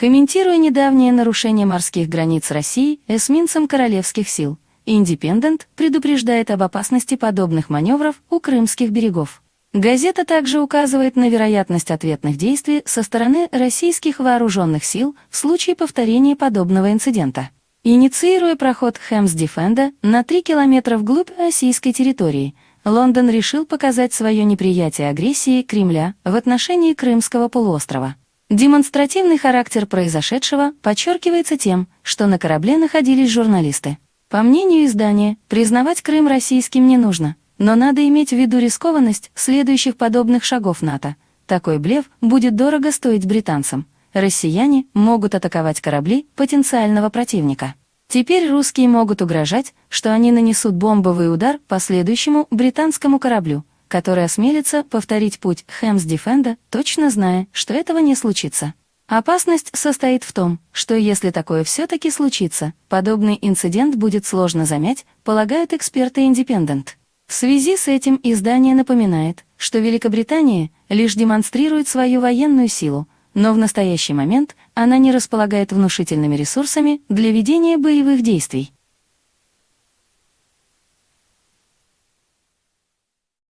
Комментируя недавнее нарушение морских границ России эсминцем королевских сил, Индепендент предупреждает об опасности подобных маневров у крымских берегов. Газета также указывает на вероятность ответных действий со стороны российских вооруженных сил в случае повторения подобного инцидента. Инициируя проход Хэмс-Дефенда на 3 километра вглубь российской территории, Лондон решил показать свое неприятие агрессии Кремля в отношении Крымского полуострова. Демонстративный характер произошедшего подчеркивается тем, что на корабле находились журналисты. По мнению издания, признавать Крым российским не нужно, но надо иметь в виду рискованность следующих подобных шагов НАТО. Такой блеф будет дорого стоить британцам. Россияне могут атаковать корабли потенциального противника. Теперь русские могут угрожать, что они нанесут бомбовый удар по следующему британскому кораблю, который осмелится повторить путь Хэмс-Дефенда, точно зная, что этого не случится. Опасность состоит в том, что если такое все-таки случится, подобный инцидент будет сложно замять, полагают эксперты Independent. В связи с этим издание напоминает, что Великобритания лишь демонстрирует свою военную силу, но в настоящий момент она не располагает внушительными ресурсами для ведения боевых действий.